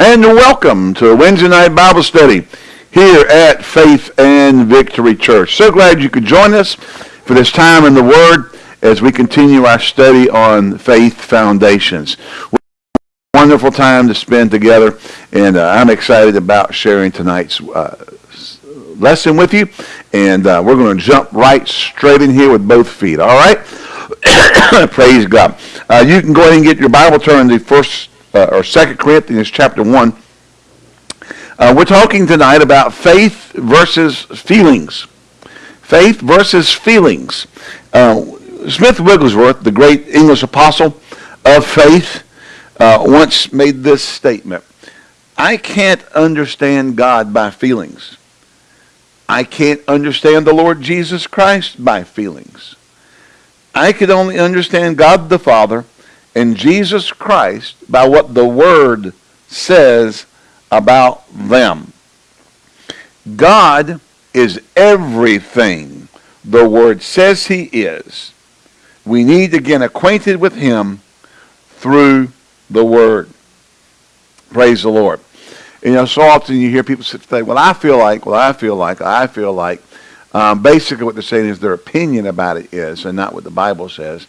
and welcome to Wednesday night Bible study here at Faith and Victory Church. So glad you could join us for this time in the Word as we continue our study on faith foundations. Wonderful time to spend together, and uh, I'm excited about sharing tonight's uh, lesson with you. And uh, we're going to jump right straight in here with both feet. All right? Praise God. Uh, you can go ahead and get your Bible turned to First uh, or Second Corinthians chapter one. Uh, we're talking tonight about faith versus feelings. Faith versus feelings. Uh, Smith Wigglesworth, the great English apostle of faith, uh, once made this statement. I can't understand God by feelings. I can't understand the Lord Jesus Christ by feelings. I could only understand God the Father and Jesus Christ by what the Word says about them. God is everything the Word says He is. We need to get acquainted with Him through the Word. Praise the Lord. You know, so often you hear people say, well, I feel like, well, I feel like, I feel like. Um, basically what they're saying is their opinion about it is, and not what the Bible says.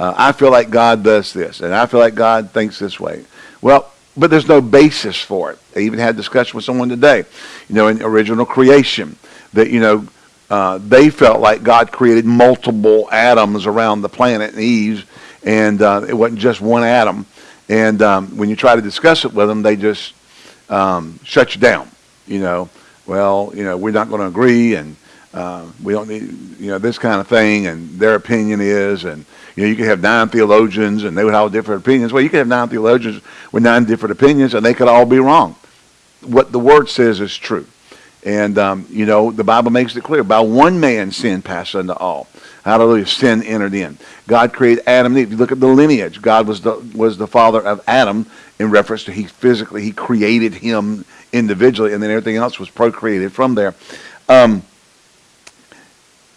Uh, I feel like God does this, and I feel like God thinks this way. Well, but there's no basis for it. I even had a discussion with someone today, you know, in original creation, that, you know, uh, they felt like God created multiple Adams around the planet and Eve, and uh, it wasn't just one Adam. And um, when you try to discuss it with them, they just um, shut you down. You know, well, you know, we're not going to agree, and uh, we don't need, you know, this kind of thing, and their opinion is, and you know, you could have nine theologians and they would have different opinions. Well, you could have nine theologians with nine different opinions and they could all be wrong. What the word says is true. And, um, you know, the Bible makes it clear. By one man sin passed unto all. Hallelujah. Sin entered in. God created Adam and Eve. If you look at the lineage, God was the, was the father of Adam in reference to he physically, he created him individually, and then everything else was procreated from there. Um,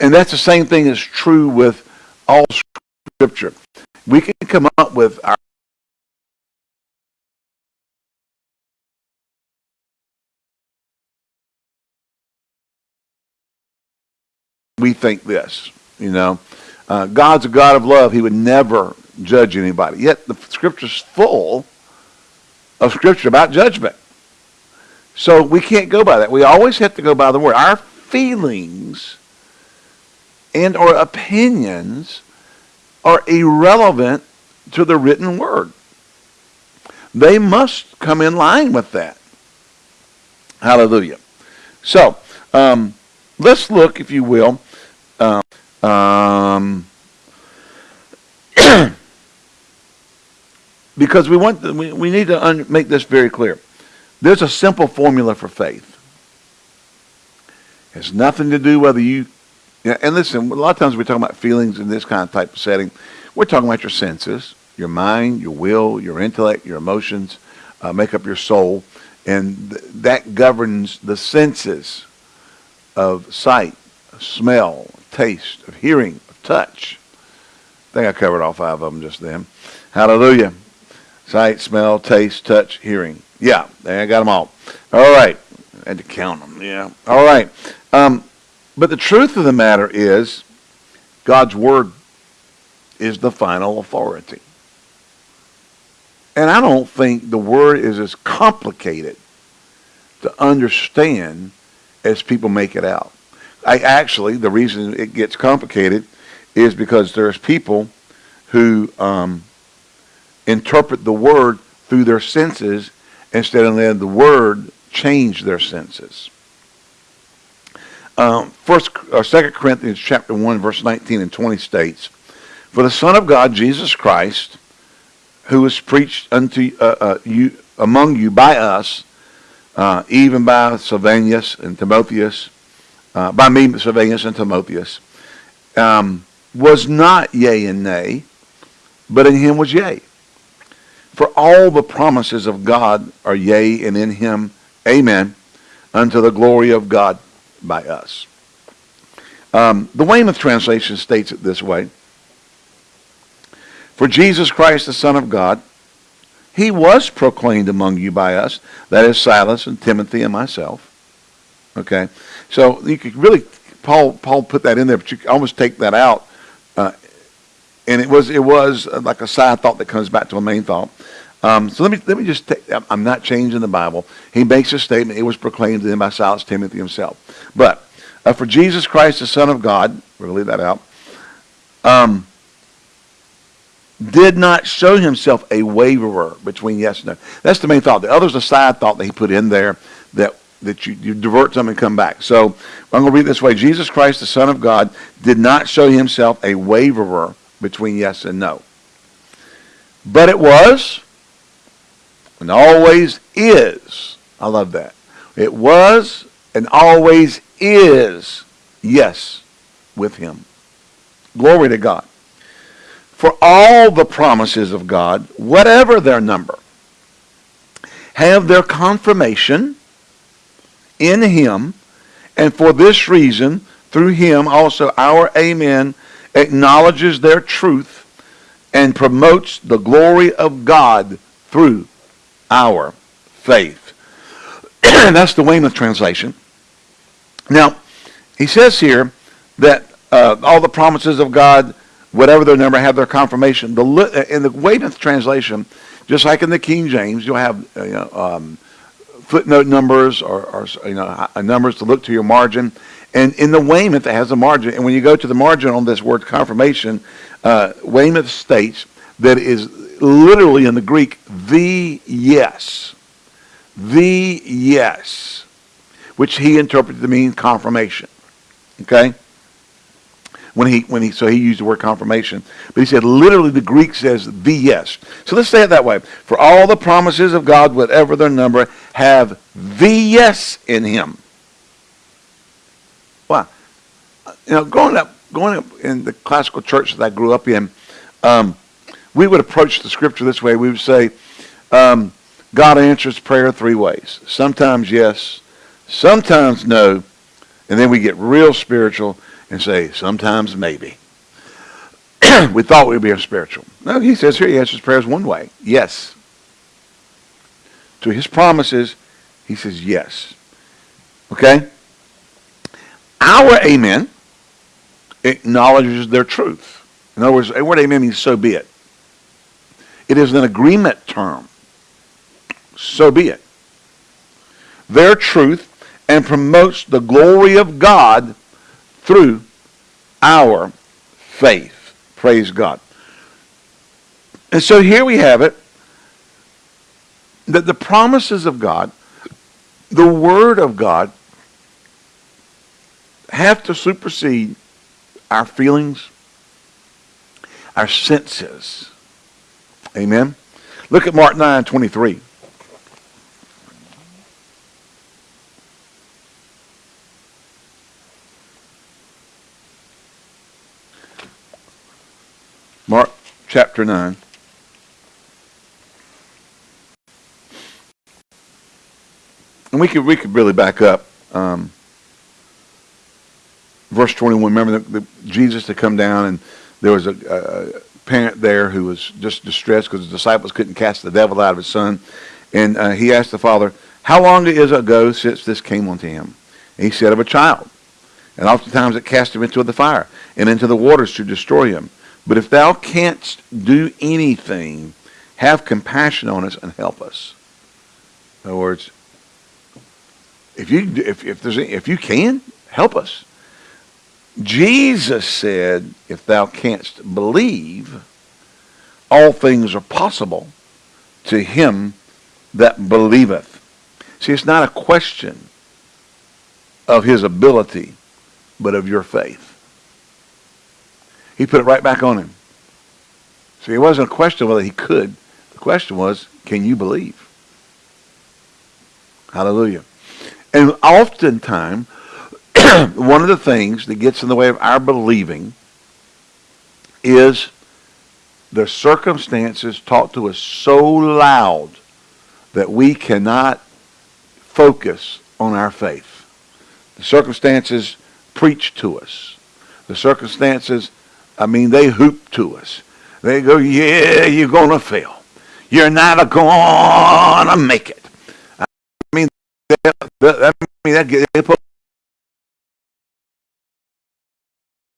and that's the same thing is true with all Scripture. We can come up with our we think this, you know. Uh, God's a God of love. He would never judge anybody. Yet the scripture's full of scripture about judgment. So we can't go by that. We always have to go by the word. Our feelings and or opinions are irrelevant to the written word. They must come in line with that. Hallelujah. So, um, let's look, if you will. Uh, um, because we want we, we need to make this very clear. There's a simple formula for faith. It has nothing to do whether you yeah, and listen, a lot of times we're talking about feelings in this kind of type of setting. We're talking about your senses, your mind, your will, your intellect, your emotions, uh, make up your soul. And th that governs the senses of sight, smell, taste, of hearing, of touch. I think I covered all five of them just then. Hallelujah. Sight, smell, taste, touch, hearing. Yeah, I got them all. All right. I had to count them. Yeah. All right. Um, but the truth of the matter is, God's Word is the final authority. And I don't think the Word is as complicated to understand as people make it out. I actually, the reason it gets complicated is because there's people who um, interpret the Word through their senses instead of letting the Word change their senses. Um, first or Second Corinthians chapter one verse nineteen and twenty states, "For the Son of God, Jesus Christ, who was preached unto uh, uh, you among you by us, uh, even by Silvanus and Timotheus, uh, by me, Silvanus and Timotheus, um, was not yea and nay, but in him was yea. For all the promises of God are yea, and in him, amen, unto the glory of God by us. Um, the Weymouth translation states it this way. For Jesus Christ, the Son of God, he was proclaimed among you by us. That is Silas and Timothy and myself. Okay, so you could really Paul Paul put that in there, but you almost take that out, uh, and it was it was like a side thought that comes back to a main thought. Um, so let me let me just take, I'm not changing the Bible. He makes a statement. It was proclaimed to him by Silas Timothy himself. But uh, for Jesus Christ, the Son of God, we're to leave that out. Um, did not show himself a waverer between yes and no. That's the main thought. The other's a side thought that he put in there that that you, you divert some and come back. So I'm going to read this way. Jesus Christ, the Son of God, did not show himself a waverer between yes and no. But it was and always is. I love that. It was and always is yes with him. Glory to God. For all the promises of God, whatever their number, have their confirmation in him, and for this reason, through him also our amen acknowledges their truth and promotes the glory of God through our faith. That's the Weymouth translation. Now, he says here that uh, all the promises of God, whatever their number, have their confirmation. The, uh, in the Weymouth translation, just like in the King James, you'll have uh, you know, um, footnote numbers or, or, you know numbers to look to your margin. And in the Weymouth, it has a margin. And when you go to the margin on this word confirmation, uh, Weymouth states that is literally in the Greek the yes, the yes, which he interpreted to mean confirmation. Okay? When he, when he, so he used the word confirmation. But he said literally the Greek says the yes. So let's say it that way. For all the promises of God, whatever their number, have the yes in him. Why? You know, growing up, growing up in the classical church that I grew up in, um, we would approach the scripture this way. We would say, um, God answers prayer three ways. Sometimes yes, sometimes no, and then we get real spiritual and say, sometimes maybe. we thought we'd be spiritual. No, he says here he answers prayers one way. Yes. To his promises, he says yes. Okay? Our amen acknowledges their truth. In other words, word amen means so be it. It is an agreement term. So be it. Their truth and promotes the glory of God through our faith. Praise God. And so here we have it that the promises of God, the Word of God, have to supersede our feelings, our senses. Amen. Look at Mark 9 23. Mark chapter 9. And we could we could really back up. Um, verse 21, remember the, the, Jesus to come down and there was a, a parent there who was just distressed because the disciples couldn't cast the devil out of his son. And uh, he asked the father, how long is it ago since this came unto him? And he said, of a child. And oftentimes it cast him into the fire and into the waters to destroy him. But if thou canst do anything, have compassion on us and help us. In other words, if you if if there's if you can help us. Jesus said, if thou canst believe, all things are possible to him that believeth. See, it's not a question of his ability, but of your faith. He put it right back on him. See, it wasn't a question whether he could. The question was, can you believe? Hallelujah. And oftentimes, one of the things that gets in the way of our believing is the circumstances talk to us so loud that we cannot focus on our faith. The circumstances preach to us. The circumstances I mean, they hoop to us. They go, yeah, you're going to fail. You're not going to make it. I mean, that, I mean, that, they put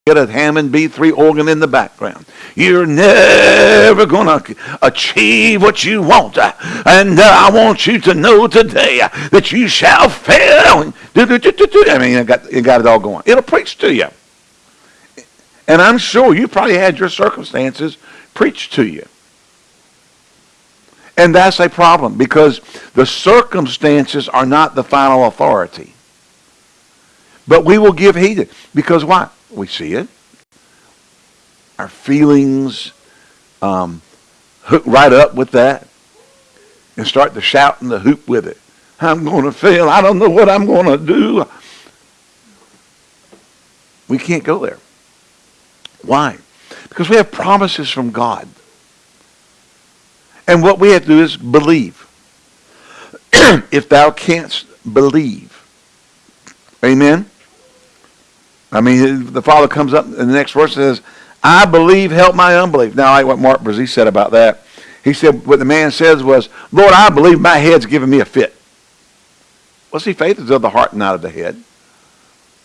get a Hammond B3 organ in the background. You're never going to achieve what you want. And uh, I want you to know today that you shall fail. I mean, you got, you got it all going. It'll preach to you. And I'm sure you probably had your circumstances preached to you. And that's a problem because the circumstances are not the final authority. But we will give heed. Because why? We see it. Our feelings um, hook right up with that and start to shout and the hoop with it. I'm going to fail. I don't know what I'm going to do. We can't go there. Why? Because we have promises from God. And what we have to do is believe. if thou canst believe. Amen? I mean, the Father comes up in the next verse says, I believe, help my unbelief. Now, I like what Mark Brazee said about that. He said, what the man says was, Lord, I believe my head's giving me a fit. Well, see, faith is of the heart, not of the head.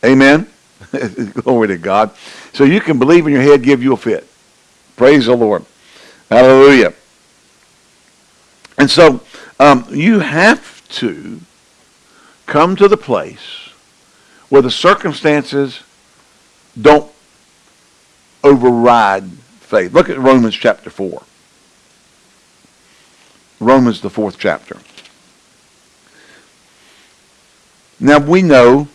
Amen? Glory to God. So you can believe in your head, give you a fit. Praise the Lord. Hallelujah. And so um, you have to come to the place where the circumstances don't override faith. Look at Romans chapter 4. Romans, the fourth chapter. Now we know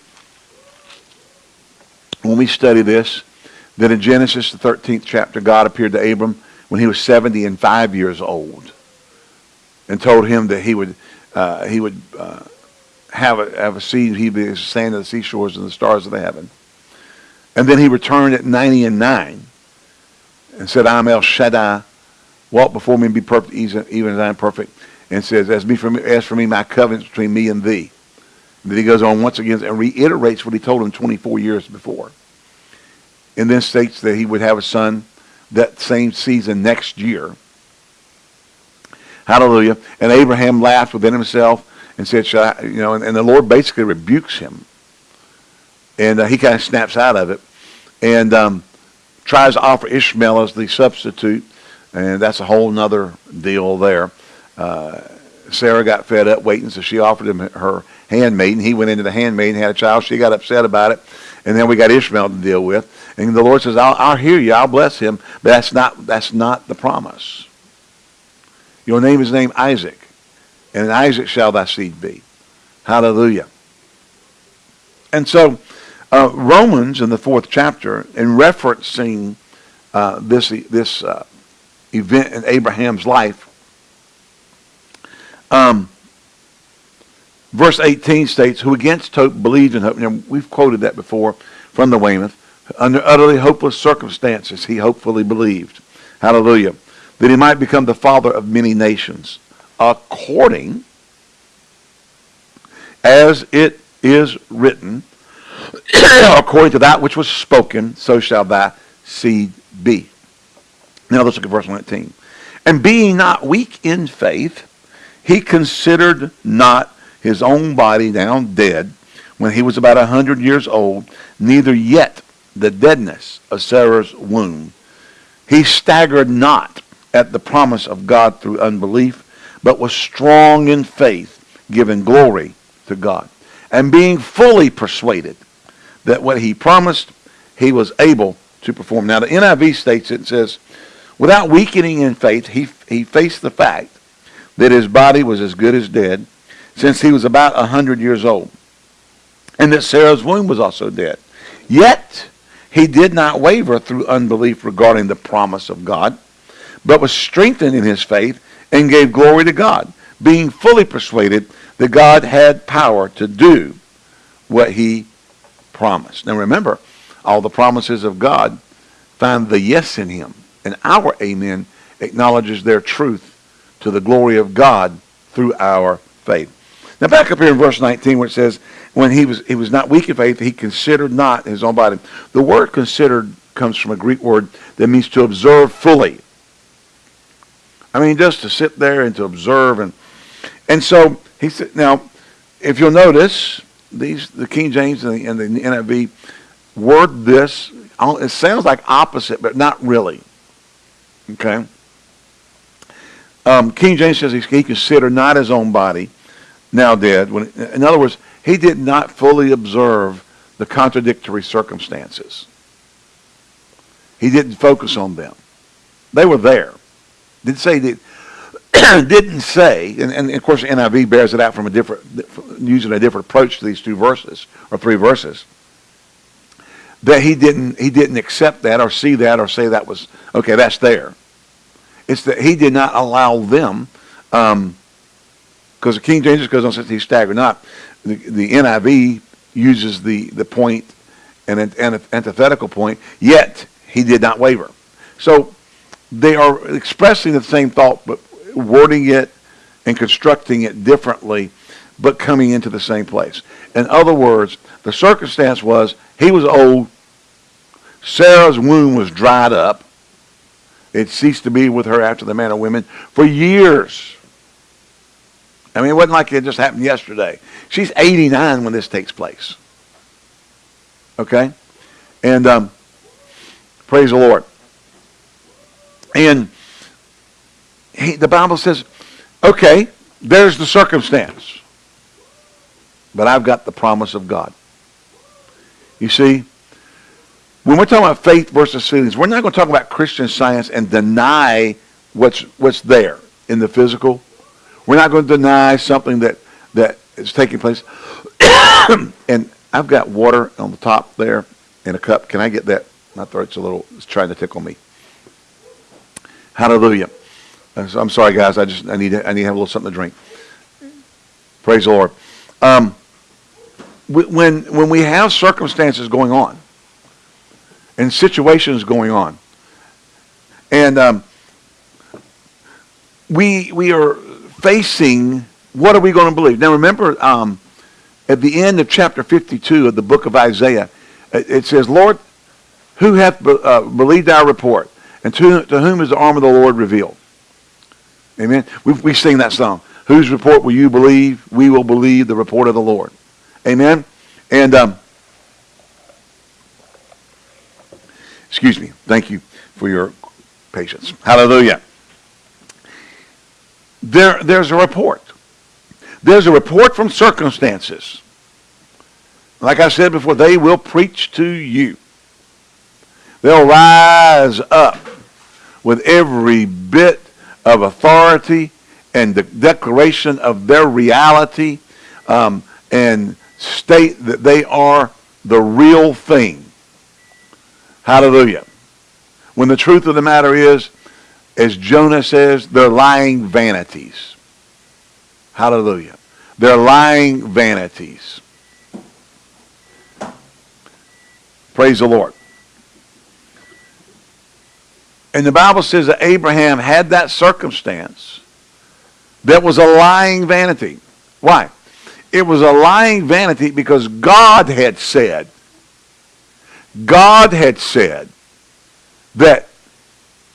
when we study this that in Genesis, the 13th chapter, God appeared to Abram when he was 70 and 5 years old and told him that he would, uh, he would uh, have, a, have a seed, he'd be the sand of the seashores and the stars of the heaven. And then he returned at 90 and 9 and said, I'm El Shaddai. Walk before me and be perfect, even as I am perfect. And says, as, me for me, as for me, my covenant between me and thee. And then he goes on once again and reiterates what he told him 24 years before. And then states that he would have a son that same season next year. Hallelujah. And Abraham laughed within himself and said, I, you know, and, and, the Lord basically rebukes him and uh, he kind of snaps out of it and um, tries to offer Ishmael as the substitute. And that's a whole other deal there. Uh, Sarah got fed up waiting, so she offered him her handmaiden. He went into the handmaiden, had a child. She got upset about it. And then we got Ishmael to deal with. And the Lord says, I'll, I'll hear you. I'll bless him. But that's not, that's not the promise. Your name is named Isaac. And in Isaac shall thy seed be. Hallelujah. And so uh, Romans in the fourth chapter, in referencing uh, this, this uh, event in Abraham's life, um, verse 18 states, Who against hope believed in hope. Now, we've quoted that before from the Weymouth. Under utterly hopeless circumstances, he hopefully believed. Hallelujah. That he might become the father of many nations, according as it is written, according to that which was spoken, so shall thy seed be. Now let's look at verse 19. And being not weak in faith, he considered not his own body now dead when he was about a hundred years old, neither yet the deadness of Sarah's womb. He staggered not at the promise of God through unbelief, but was strong in faith, giving glory to God, and being fully persuaded that what he promised, he was able to perform. Now, the NIV states it says, without weakening in faith, he, he faced the fact that his body was as good as dead since he was about a hundred years old, and that Sarah's womb was also dead. Yet, he did not waver through unbelief regarding the promise of God, but was strengthened in his faith and gave glory to God, being fully persuaded that God had power to do what he promise. Now remember, all the promises of God find the yes in him. And our amen acknowledges their truth to the glory of God through our faith. Now back up here in verse 19 where it says, when he was, he was not weak in faith, he considered not his own body. The word considered comes from a Greek word that means to observe fully. I mean, just to sit there and to observe. And, and so he said, now, if you'll notice, these the King James and the, and the NIV word this. It sounds like opposite, but not really. Okay. Um, King James says he considered not his own body, now dead. When, in other words, he did not fully observe the contradictory circumstances. He didn't focus on them. They were there. Didn't say that. didn't say, and, and, of course NIV bears it out from a different, using a different approach to these two verses or three verses. That he didn't, he didn't accept that or see that or say that was okay. That's there. It's that he did not allow them, because um, the King James goes on says he staggered not. The, the NIV uses the the point and an antithetical point. Yet he did not waver. So they are expressing the same thought, but wording it and constructing it differently, but coming into the same place. In other words, the circumstance was he was old. Sarah's womb was dried up. It ceased to be with her after the manner of women for years. I mean, it wasn't like it just happened yesterday. She's 89 when this takes place. Okay? And um, praise the Lord. And he, the Bible says, okay, there's the circumstance. But I've got the promise of God. You see, when we're talking about faith versus feelings, we're not going to talk about Christian science and deny what's what's there in the physical. We're not going to deny something that that is taking place. and I've got water on the top there in a cup. Can I get that? My throat's a little it's trying to tickle me. Hallelujah. I'm sorry, guys. I just I need I need to have a little something to drink. Praise the Lord. Um, when when we have circumstances going on, and situations going on. And um, we, we are facing what are we going to believe? Now remember, um, at the end of chapter 52 of the book of Isaiah, it says, Lord, who hath uh, believed our report? And to, to whom is the arm of the Lord revealed? Amen. We, we sing that song. Whose report will you believe? We will believe the report of the Lord. Amen. And um, Excuse me. Thank you for your patience. Hallelujah. There, there's a report. There's a report from circumstances. Like I said before, they will preach to you. They'll rise up with every bit of authority and the declaration of their reality um, and state that they are the real thing. Hallelujah. When the truth of the matter is, as Jonah says, they're lying vanities. Hallelujah. They're lying vanities. Praise the Lord. And the Bible says that Abraham had that circumstance that was a lying vanity. Why? It was a lying vanity because God had said, God had said that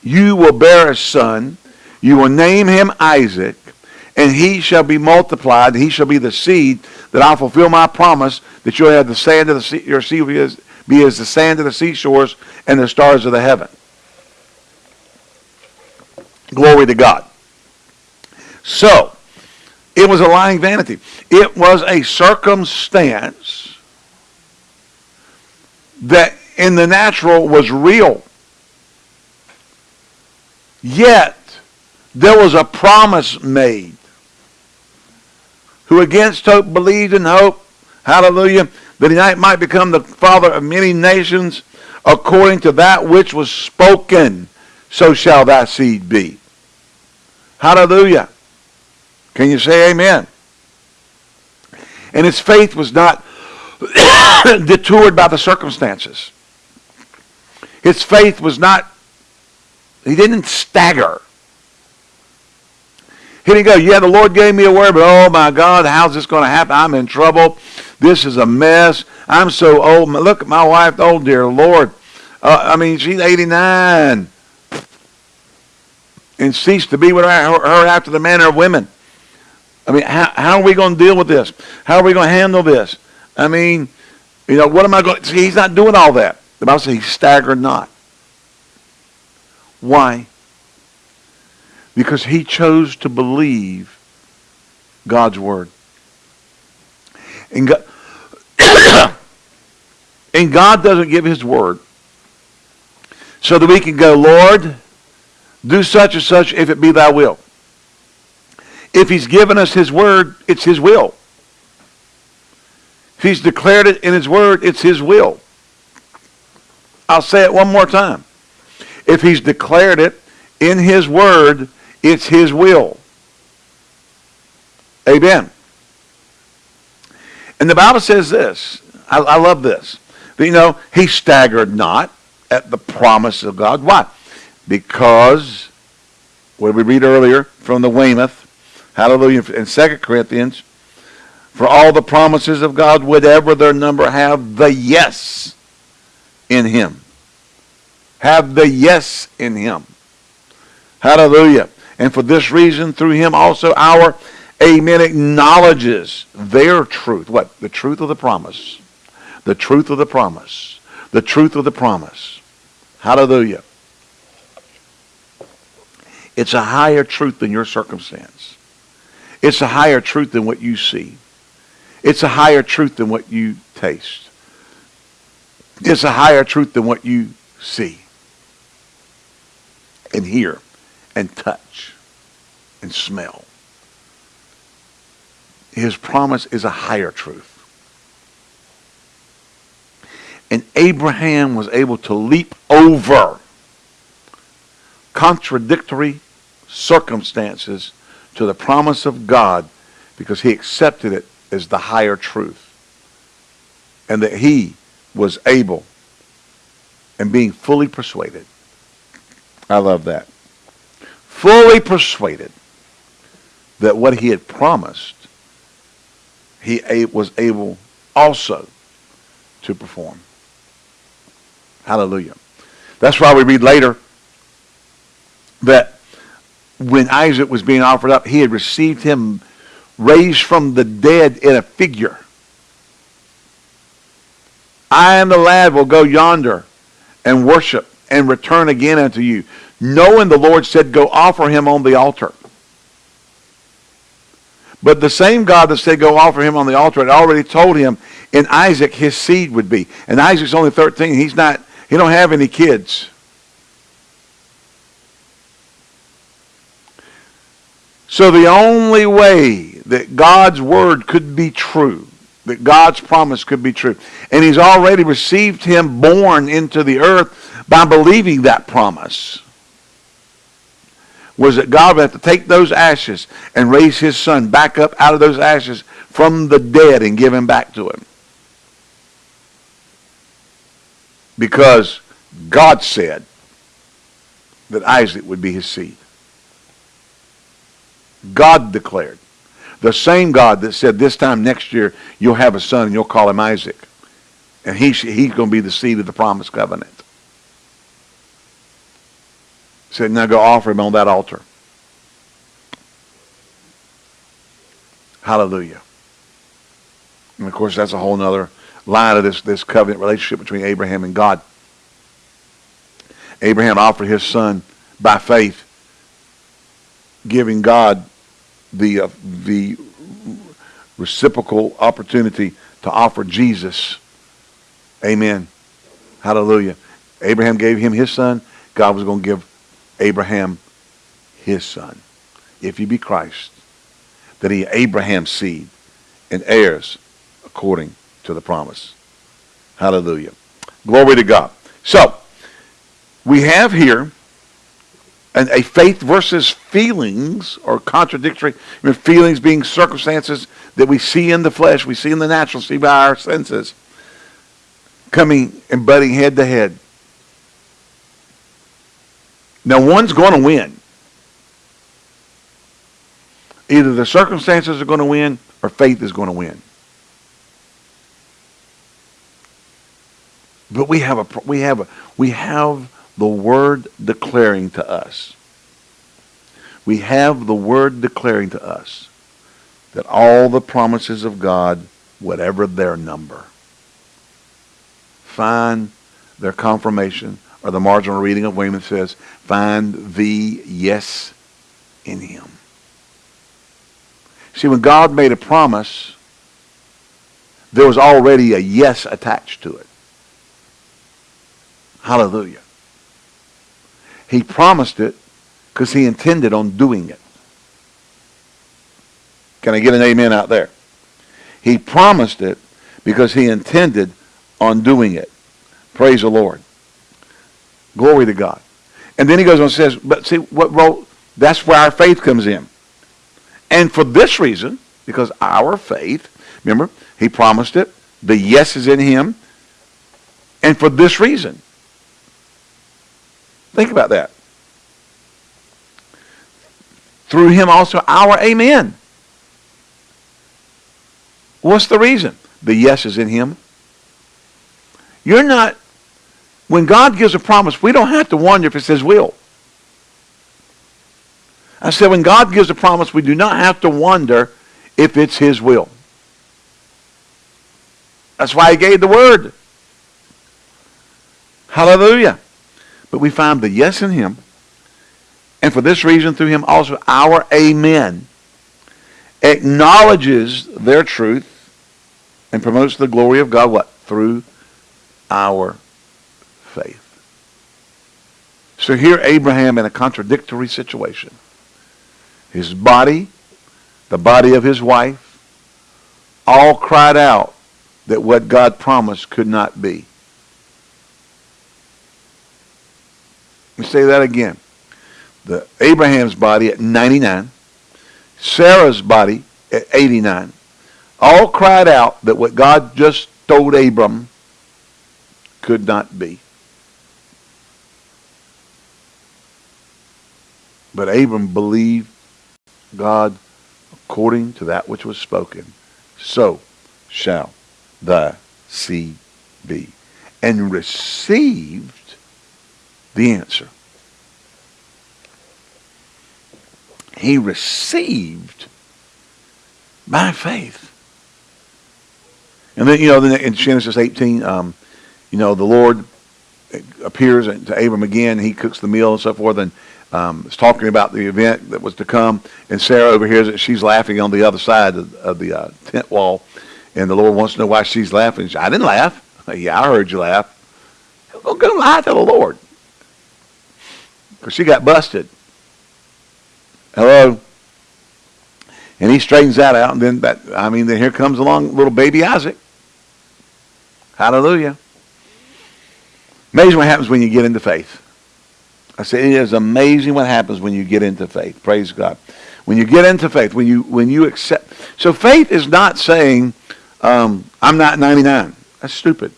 you will bear a son, you will name him Isaac, and he shall be multiplied, he shall be the seed that I'll fulfill my promise that you'll have the sand of the sea, your seed be as, be as the sand of the seashores and the stars of the heaven. Glory to God. So, it was a lying vanity. It was a circumstance that in the natural was real. Yet, there was a promise made. Who against hope believed in hope, hallelujah, that he might become the father of many nations, according to that which was spoken, so shall thy seed be. Hallelujah. Can you say amen? And his faith was not detoured by the circumstances. His faith was not, he didn't stagger. He didn't go, yeah, the Lord gave me a word, but oh my God, how's this going to happen? I'm in trouble. This is a mess. I'm so old. Look at my wife, oh dear Lord. Uh, I mean, she's 89. And cease to be with her, after the manner of women. I mean, how, how are we going to deal with this? How are we going to handle this? I mean, you know, what am I going to... See, he's not doing all that. The Bible says he staggered not. Why? Because he chose to believe God's word. And God, and God doesn't give his word so that we can go, Lord, do such and such if it be thy will. If he's given us his word, it's his will. If he's declared it in his word, it's his will. I'll say it one more time. If he's declared it in his word, it's his will. Amen. And the Bible says this. I, I love this. you know, he staggered not at the promise of God. Why? Because, what we read earlier from the Weymouth? Hallelujah. In 2 Corinthians, for all the promises of God, whatever their number, have the yes in him. Have the yes in him. Hallelujah. And for this reason, through him also our amen acknowledges their truth. What? The truth of the promise. The truth of the promise. The truth of the promise. Hallelujah. It's a higher truth than your circumstance. It's a higher truth than what you see. It's a higher truth than what you taste. It's a higher truth than what you see and hear and touch and smell. His promise is a higher truth. And Abraham was able to leap over contradictory circumstances to the promise of God because he accepted it as the higher truth. And that he was able and being fully persuaded. I love that. Fully persuaded that what he had promised, he was able also to perform. Hallelujah. That's why we read later that when Isaac was being offered up, he had received him raised from the dead in a figure. I and the lad will go yonder and worship and return again unto you. Knowing the Lord said, go offer him on the altar. But the same God that said, go offer him on the altar had already told him in Isaac his seed would be. And Isaac's only 13. He's not, he don't have any kids. So the only way that God's word could be true, that God's promise could be true, and he's already received him born into the earth by believing that promise, was that God would have to take those ashes and raise his son back up out of those ashes from the dead and give him back to him. Because God said that Isaac would be his seed. God declared. The same God that said this time next year you'll have a son and you'll call him Isaac. And he, he's going to be the seed of the promised covenant. Said, now go offer him on that altar. Hallelujah. And of course, that's a whole other line of this, this covenant relationship between Abraham and God. Abraham offered his son by faith, giving God the, uh, the reciprocal opportunity to offer Jesus. Amen. Hallelujah. Abraham gave him his son. God was going to give Abraham his son. If he be Christ, that he Abraham's seed and heirs according to the promise. Hallelujah. Glory to God. So, we have here and a faith versus feelings or contradictory. I mean, feelings being circumstances that we see in the flesh we see in the natural see by our senses coming and butting head to head. Now one's going to win. Either the circumstances are going to win or faith is going to win. But we have a we have a we have the word declaring to us We have the word declaring to us that all the promises of God, whatever their number, find their confirmation, or the marginal reading of Weymouth says, find the yes in him. See, when God made a promise, there was already a yes attached to it. Hallelujah. He promised it because he intended on doing it. Can I get an amen out there? He promised it because he intended on doing it. Praise the Lord. Glory to God. And then he goes on and says, but see, what role, that's where our faith comes in. And for this reason, because our faith, remember, he promised it. The yes is in him. And for this reason. Think about that. Through him also our amen. What's the reason? The yes is in him. You're not, when God gives a promise, we don't have to wonder if it's his will. I said when God gives a promise, we do not have to wonder if it's his will. That's why he gave the word. Hallelujah. But we find the yes in him. And for this reason, through him also, our amen acknowledges their truth and promotes the glory of God, what? Through our faith. So here Abraham in a contradictory situation. His body, the body of his wife, all cried out that what God promised could not be. Let me say that again. The Abraham's body at 99, Sarah's body at 89, all cried out that what God just told Abram could not be. But Abram believed God according to that which was spoken. So shall thy seed be. And received the answer. He received by faith. And then, you know, in Genesis 18, um, you know, the Lord appears to Abram again. He cooks the meal and so forth, and um, is talking about the event that was to come. And Sarah overhears it. She's laughing on the other side of, of the uh, tent wall. And the Lord wants to know why she's laughing. She, I didn't laugh. Yeah, I heard you laugh. Go, go lie to the Lord. Because she got busted. Hello? And he straightens that out. And then, that, I mean, then here comes along little baby Isaac. Hallelujah. Amazing what happens when you get into faith. I say it is amazing what happens when you get into faith. Praise God. When you get into faith, when you when you accept. So faith is not saying, um, I'm not 99. That's stupid.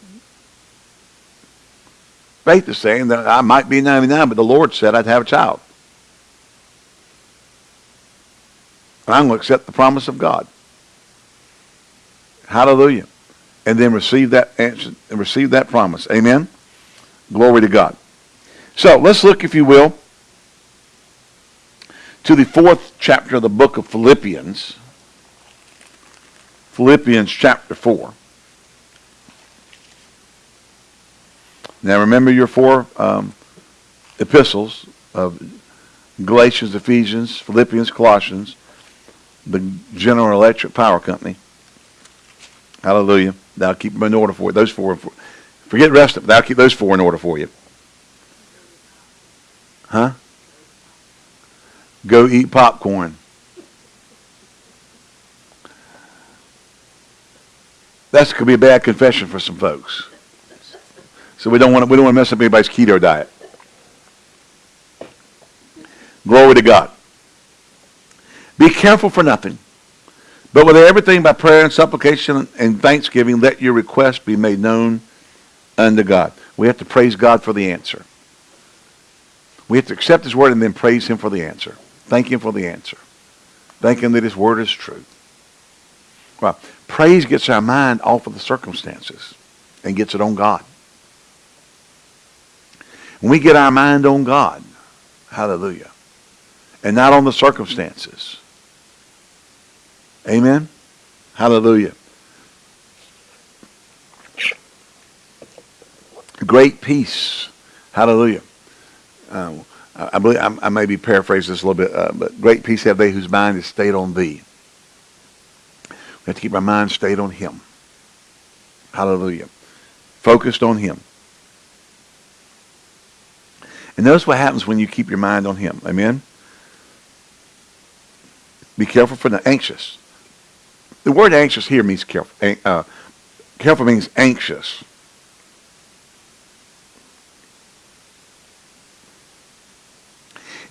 Faith is saying that I might be 99, but the Lord said I'd have a child. And I'm going to accept the promise of God. Hallelujah. And then receive that answer and receive that promise. Amen. Glory to God. So let's look, if you will, to the fourth chapter of the book of Philippians. Philippians chapter 4. Now remember your four um, epistles of Galatians, Ephesians, Philippians, Colossians, the General Electric Power Company. Hallelujah. That'll keep them in order for you. Those four. Forget the rest of them. That'll keep those four in order for you. Huh? Go eat popcorn. That could be a bad confession for some folks. So we don't want to, we don't want to mess up anybody's keto diet. Glory to God. Be careful for nothing. But with everything by prayer and supplication and thanksgiving, let your request be made known unto God. We have to praise God for the answer. We have to accept his word and then praise him for the answer. Thank him for the answer. Thank him that his word is true. Well, praise gets our mind off of the circumstances and gets it on God. When we get our mind on God, hallelujah, and not on the circumstances. Amen? Hallelujah. Great peace. Hallelujah. Uh, I believe I, I may be paraphrasing this a little bit, uh, but great peace have they whose mind is stayed on thee. We have to keep our mind stayed on him. Hallelujah. Focused on him. And notice what happens when you keep your mind on him. Amen? Be careful for the anxious. The word anxious here means careful. Uh, careful means anxious.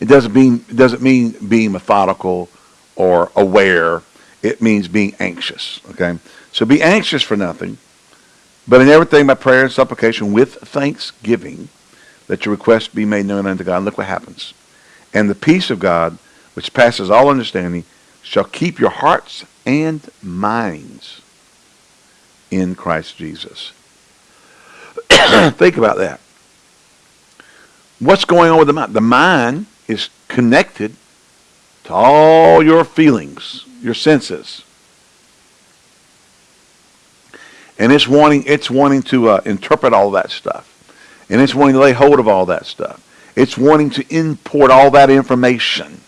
It doesn't mean it doesn't mean being methodical or aware. It means being anxious. Okay, so be anxious for nothing, but in everything by prayer and supplication with thanksgiving, that your request be made known unto God. Look what happens, and the peace of God, which passes all understanding, shall keep your hearts and minds in Christ Jesus. Think about that. What's going on with the mind? The mind is connected to all your feelings, your senses. And it's wanting, it's wanting to uh, interpret all that stuff. And it's wanting to lay hold of all that stuff. It's wanting to import all that information.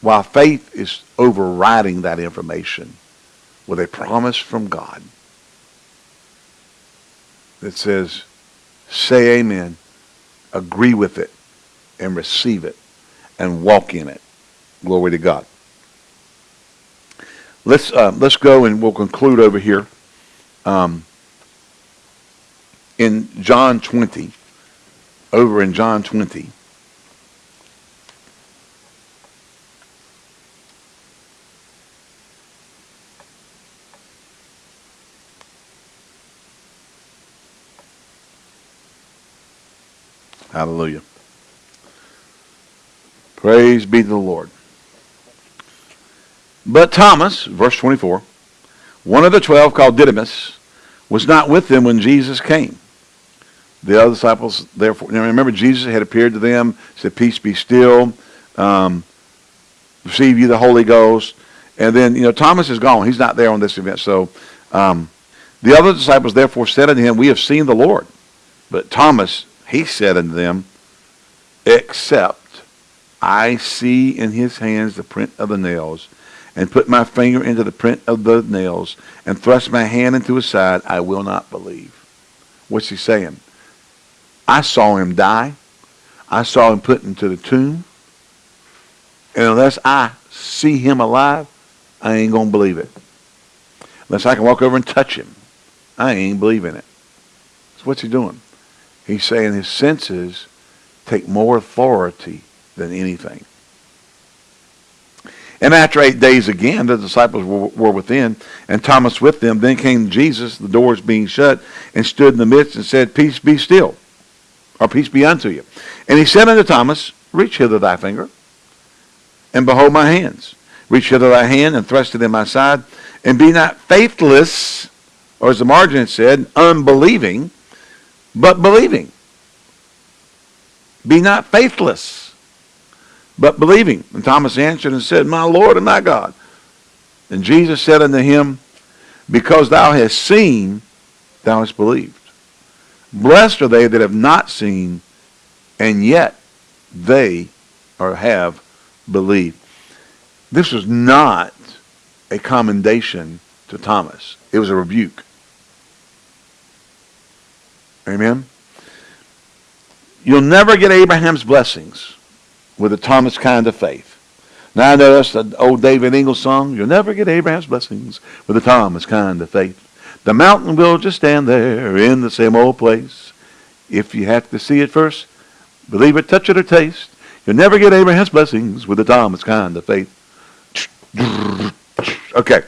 While faith is overriding that information with a promise from God that says, say amen, agree with it, and receive it and walk in it. Glory to God. Let's uh, let's go and we'll conclude over here um, in John 20. Over in John 20. Hallelujah. Praise be to the Lord. But Thomas, verse 24, one of the twelve called Didymus, was not with them when Jesus came. The other disciples, therefore, remember Jesus had appeared to them, said, Peace be still, um, receive you the Holy Ghost. And then, you know, Thomas is gone. He's not there on this event. So um, the other disciples therefore said unto him, We have seen the Lord. But Thomas, he said unto them, Except I see in his hands the print of the nails, and put my finger into the print of the nails, and thrust my hand into his side, I will not believe. What's he saying? I saw him die. I saw him put into the tomb. And unless I see him alive, I ain't going to believe it. Unless I can walk over and touch him, I ain't believing it. So what's he doing? He's saying his senses take more authority than anything. And after eight days again, the disciples were, were, within, and Thomas with them. Then came Jesus, the doors being shut, and stood in the midst and said, Peace be still, or peace be unto you. And he said unto Thomas, Reach hither thy finger, and behold my hands. Reach hither thy hand, and thrust it in my side, and be not faithless, or as the margin said, unbelieving, but believing. Be not faithless but believing. And Thomas answered and said, My Lord and my God. And Jesus said unto him, Because thou hast seen, thou hast believed. Blessed are they that have not seen, and yet they or have believed. This was not a commendation to Thomas. It was a rebuke. Amen? You'll never get Abraham's blessings with a Thomas kind of faith. Now I know that's the old David Ingles song. You'll never get Abraham's blessings with a Thomas kind of faith. The mountain will just stand there in the same old place. If you have to see it first, believe it, touch it, or taste. You'll never get Abraham's blessings with a Thomas kind of faith. Okay.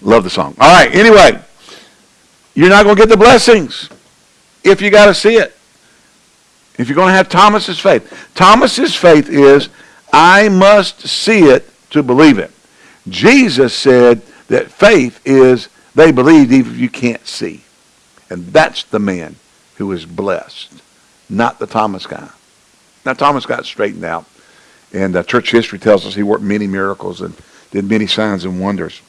Love the song. All right. Anyway, you're not going to get the blessings if you got to see it. If you're going to have Thomas's faith, Thomas's faith is, I must see it to believe it. Jesus said that faith is they believe even if you can't see. And that's the man who is blessed, not the Thomas guy. Now, Thomas got straightened out, and uh, church history tells us he worked many miracles and did many signs and wonders.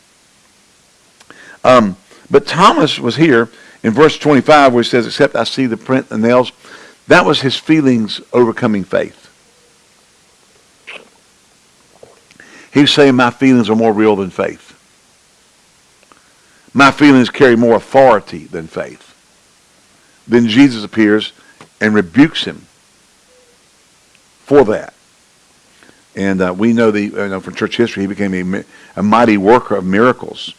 Um, but Thomas was here in verse 25 where he says, except I see the print and nails. That was his feelings overcoming faith. He was saying my feelings are more real than faith. My feelings carry more authority than faith. Then Jesus appears and rebukes him for that. And uh, we know the you know, from church history, he became a, a mighty worker of miracles.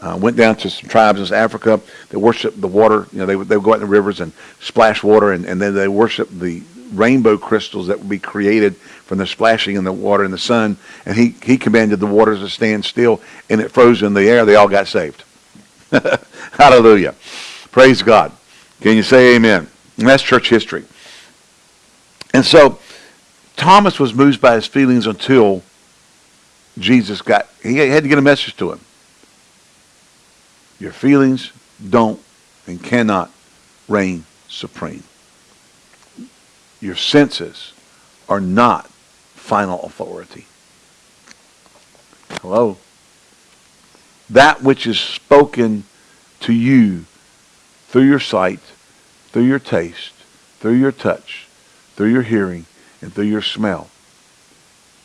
Uh, went down to some tribes in Africa that worshiped the water. You know, they would, they would go out in the rivers and splash water, and, and then they worshiped the rainbow crystals that would be created from the splashing in the water in the sun. And he, he commanded the waters to stand still, and it froze in the air. They all got saved. Hallelujah. Praise God. Can you say amen? And that's church history. And so Thomas was moved by his feelings until Jesus got, he had to get a message to him. Your feelings don't and cannot reign supreme. Your senses are not final authority. Hello? That which is spoken to you through your sight, through your taste, through your touch, through your hearing, and through your smell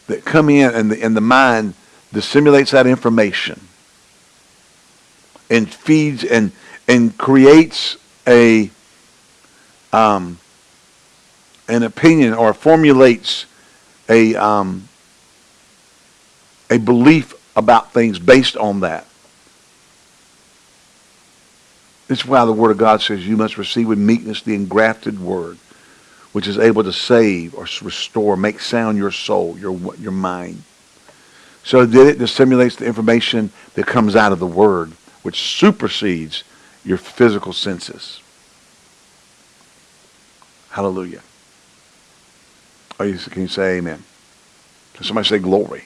that come in and the, and the mind dissimulates that information and feeds and and creates a um, an opinion or formulates a um, a belief about things based on that. This is why the Word of God says you must receive with meekness the engrafted Word, which is able to save or restore, make sound your soul, your your mind. So that it dissimulates the information that comes out of the Word which supersedes your physical senses. Hallelujah. Oh, you, can you say amen? Can somebody say glory?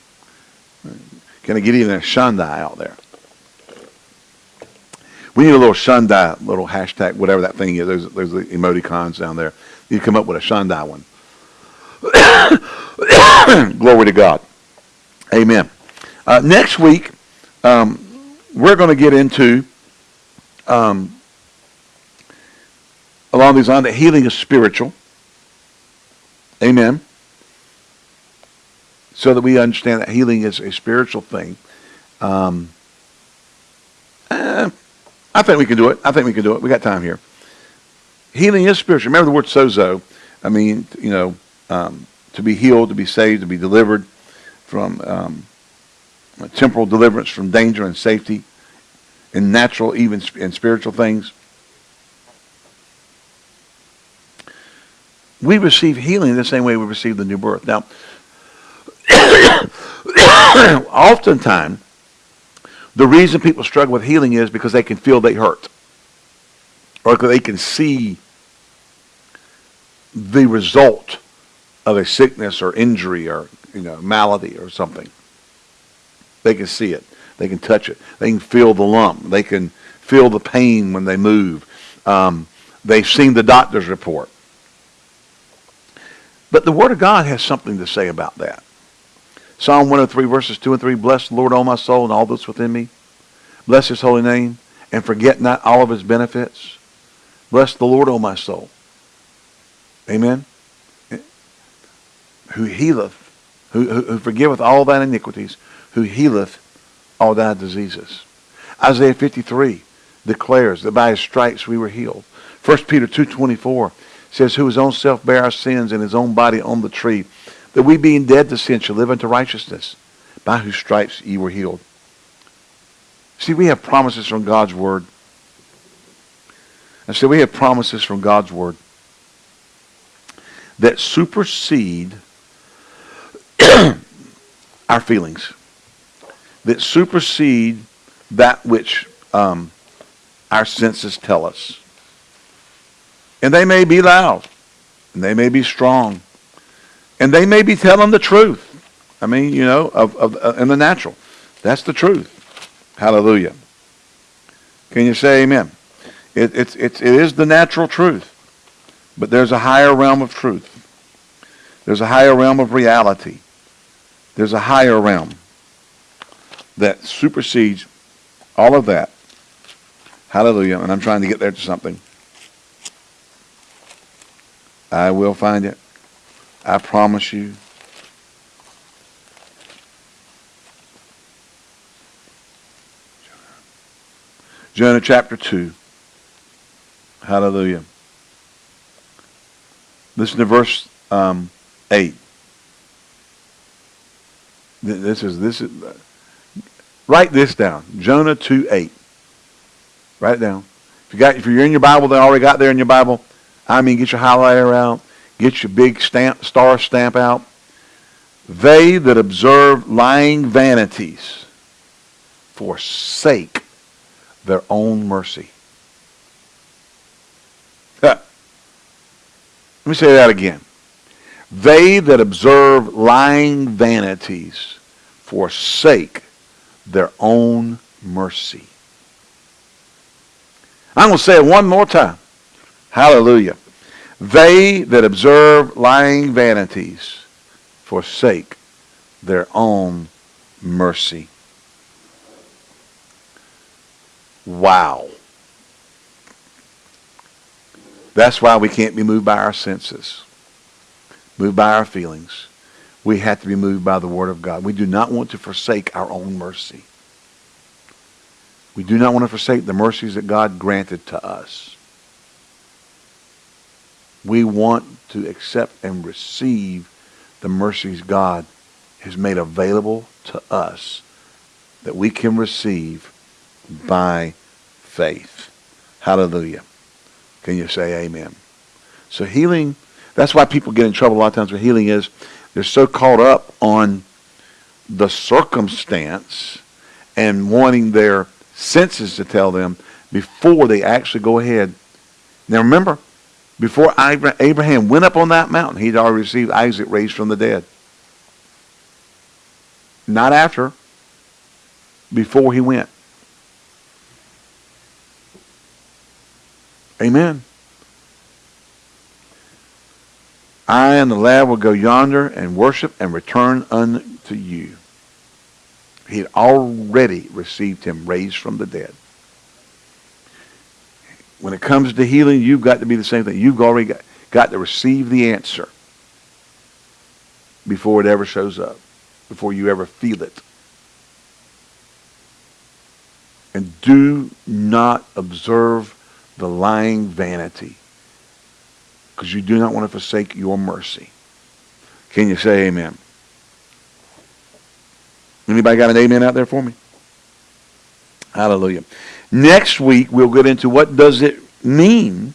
Can I get even a Shandai out there? We need a little Shandai, little hashtag, whatever that thing is. There's, there's the emoticons down there. You come up with a Shandai one. Glory to God. Amen. Uh, next week, um, we're going to get into, um, along these lines, that healing is spiritual. Amen. So that we understand that healing is a spiritual thing. Um, eh, I think we can do it. I think we can do it. We got time here. Healing is spiritual. Remember the word sozo. I mean, you know, um, to be healed, to be saved, to be delivered from um, temporal deliverance from danger and safety in natural, even in spiritual things. We receive healing the same way we receive the new birth. Now, oftentimes, the reason people struggle with healing is because they can feel they hurt. Or because they can see the result of a sickness or injury or you know malady or something. They can see it. They can touch it. They can feel the lump. They can feel the pain when they move. Um, they've seen the doctor's report. But the Word of God has something to say about that. Psalm 103 verses 2 and 3, Bless the Lord, O my soul, and all that's within me. Bless his holy name, and forget not all of his benefits. Bless the Lord, O my soul. Amen. Who healeth, who, who, who forgiveth all thine iniquities, who healeth all thy diseases. Isaiah 53 declares that by his stripes we were healed. 1 Peter 2.24 says, Who his own self bare our sins in his own body on the tree, that we being dead to sin shall live unto righteousness, by whose stripes ye were healed. See, we have promises from God's word. And so we have promises from God's word that supersede our feelings, that supersede that which um, our senses tell us. And they may be loud, and they may be strong, and they may be telling the truth. I mean, you know, of, of uh, in the natural. That's the truth. Hallelujah. Can you say amen? It, it's, it's, it is the natural truth, but there's a higher realm of truth. There's a higher realm of reality. There's a higher realm that supersedes all of that. Hallelujah. And I'm trying to get there to something. I will find it. I promise you. Jonah chapter 2. Hallelujah. Listen to verse um, 8. This is, this is, write this down. Jonah 2, 8. Write it down. If, you got, if you're in your Bible, they already got there in your Bible. I mean, get your highlighter out. Get your big stamp, star stamp out. They that observe lying vanities forsake their own mercy. Let me say that again. They that observe lying vanities forsake their own mercy. I'm going to say it one more time. Hallelujah. They that observe lying vanities forsake their own mercy. Wow. That's why we can't be moved by our senses, moved by our feelings. We have to be moved by the Word of God. We do not want to forsake our own mercy. We do not want to forsake the mercies that God granted to us. We want to accept and receive the mercies God has made available to us that we can receive by faith. Hallelujah. Can you say amen? So healing, that's why people get in trouble a lot of times with healing is they're so caught up on the circumstance and wanting their senses to tell them before they actually go ahead. Now remember, before Abraham went up on that mountain, he'd already received Isaac raised from the dead. Not after, before he went. Amen. I and the lad will go yonder and worship and return unto you. He had already received him raised from the dead. When it comes to healing, you've got to be the same thing. You've already got, got to receive the answer before it ever shows up, before you ever feel it. And do not observe the lying vanity because you do not want to forsake your mercy. Can you say amen? Anybody got an amen out there for me? Hallelujah. Next week we'll get into what does it mean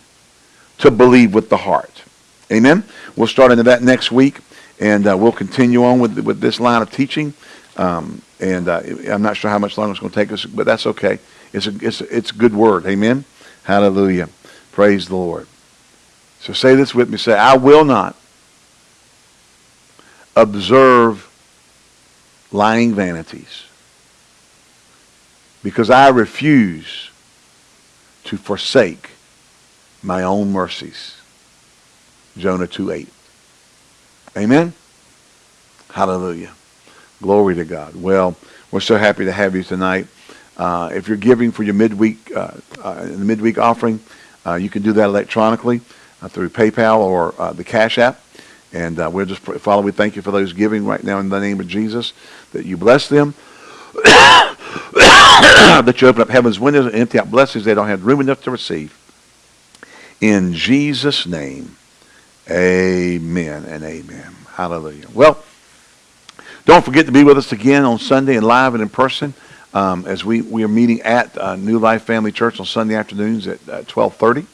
to believe with the heart. Amen. We'll start into that next week, and uh, we'll continue on with with this line of teaching. Um, and uh, I'm not sure how much longer it's going to take us, but that's okay. It's a it's a, it's a good word. Amen. Hallelujah. Praise the Lord. So say this with me. Say, I will not observe lying vanities because I refuse to forsake my own mercies. Jonah 2.8. Amen? Hallelujah. Glory to God. Well, we're so happy to have you tonight. Uh, if you're giving for your midweek, uh, uh, the midweek offering, uh, you can do that electronically uh, through PayPal or uh, the Cash App. And we'll just, Father, we thank you for those giving right now in the name of Jesus, that you bless them, that you open up heaven's windows and empty out blessings they don't have room enough to receive. In Jesus' name, amen and amen. Hallelujah. Well, don't forget to be with us again on Sunday and live and in person um, as we, we are meeting at uh, New Life Family Church on Sunday afternoons at uh, 1230.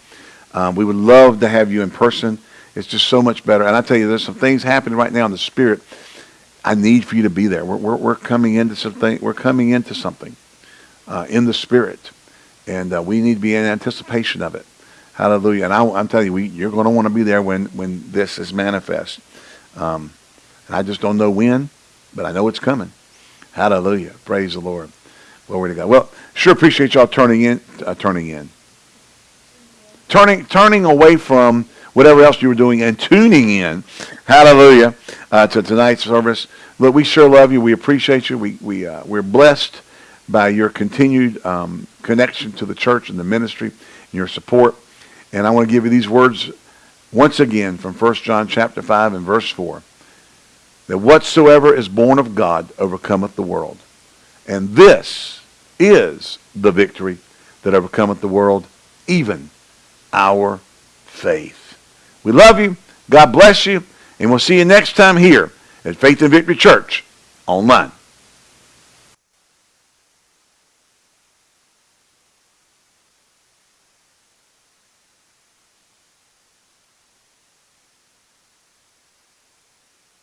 Um, we would love to have you in person. It's just so much better. And I tell you, there's some things happening right now in the spirit. I need for you to be there. We're, we're, we're coming into something. We're coming into something uh, in the spirit, and uh, we need to be in anticipation of it. Hallelujah! And I, am telling you, we, you're going to want to be there when when this is manifest. Um, and I just don't know when, but I know it's coming. Hallelujah! Praise the Lord. Glory to God. Well, sure appreciate y'all turning in, uh, turning in, turning, turning away from whatever else you were doing and tuning in. Hallelujah uh, to tonight's service. Look, we sure love you. We appreciate you. We, we, uh, we're blessed by your continued um, connection to the church and the ministry and your support. And I want to give you these words once again from 1 John chapter 5 and verse 4. That whatsoever is born of God overcometh the world. And this is the victory that overcometh the world, even our faith. We love you. God bless you. And we'll see you next time here at Faith and Victory Church online.